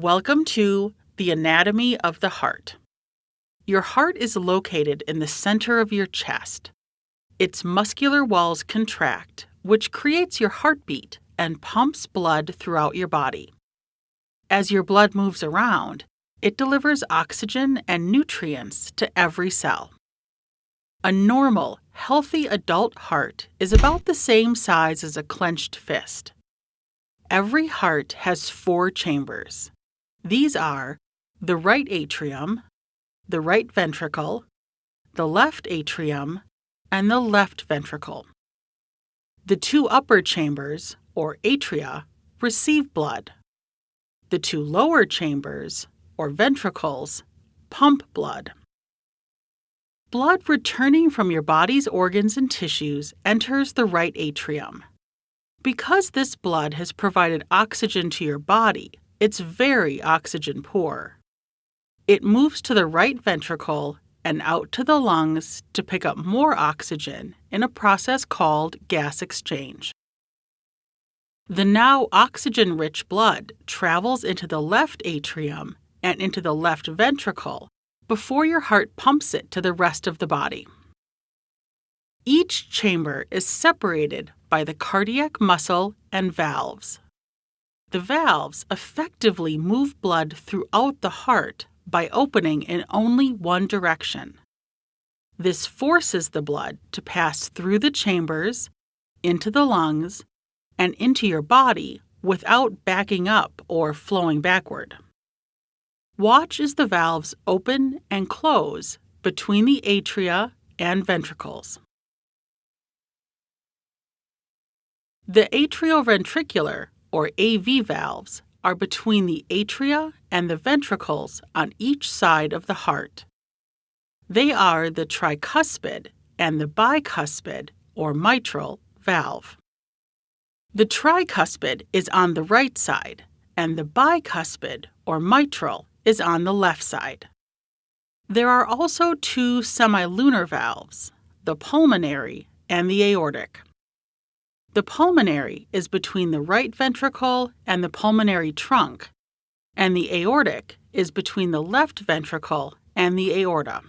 Welcome to the anatomy of the heart. Your heart is located in the center of your chest. Its muscular walls contract, which creates your heartbeat and pumps blood throughout your body. As your blood moves around, it delivers oxygen and nutrients to every cell. A normal, healthy adult heart is about the same size as a clenched fist. Every heart has four chambers. These are the right atrium, the right ventricle, the left atrium, and the left ventricle. The two upper chambers, or atria, receive blood. The two lower chambers, or ventricles, pump blood. Blood returning from your body's organs and tissues enters the right atrium. Because this blood has provided oxygen to your body, it's very oxygen poor. It moves to the right ventricle and out to the lungs to pick up more oxygen in a process called gas exchange. The now oxygen rich blood travels into the left atrium and into the left ventricle before your heart pumps it to the rest of the body. Each chamber is separated by the cardiac muscle and valves. The valves effectively move blood throughout the heart by opening in only one direction. This forces the blood to pass through the chambers, into the lungs, and into your body without backing up or flowing backward. Watch as the valves open and close between the atria and ventricles. The atrioventricular, or AV valves, are between the atria and the ventricles on each side of the heart. They are the tricuspid and the bicuspid, or mitral, valve. The tricuspid is on the right side, and the bicuspid, or mitral, is on the left side. There are also two semilunar valves, the pulmonary and the aortic. The pulmonary is between the right ventricle and the pulmonary trunk, and the aortic is between the left ventricle and the aorta.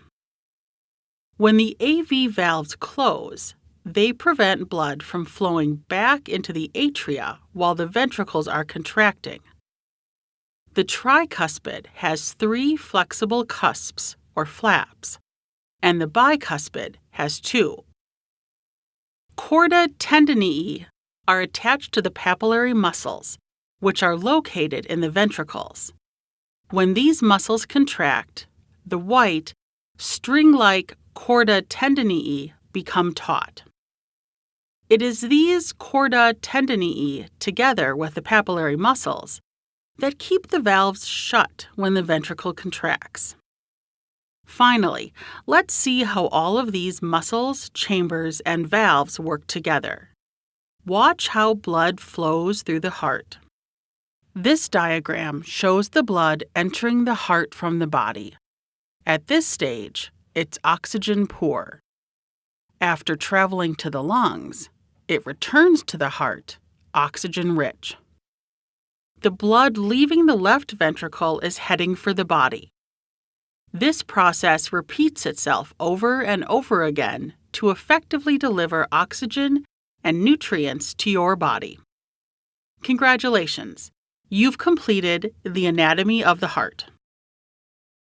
When the AV valves close, they prevent blood from flowing back into the atria while the ventricles are contracting. The tricuspid has three flexible cusps, or flaps, and the bicuspid has two. Chorda tendineae are attached to the papillary muscles, which are located in the ventricles. When these muscles contract, the white, string like chorda tendineae become taut. It is these chorda tendineae, together with the papillary muscles, that keep the valves shut when the ventricle contracts. Finally, let's see how all of these muscles, chambers, and valves work together. Watch how blood flows through the heart. This diagram shows the blood entering the heart from the body. At this stage, it's oxygen poor. After traveling to the lungs, it returns to the heart, oxygen rich. The blood leaving the left ventricle is heading for the body. This process repeats itself over and over again to effectively deliver oxygen and nutrients to your body. Congratulations! You've completed the anatomy of the heart.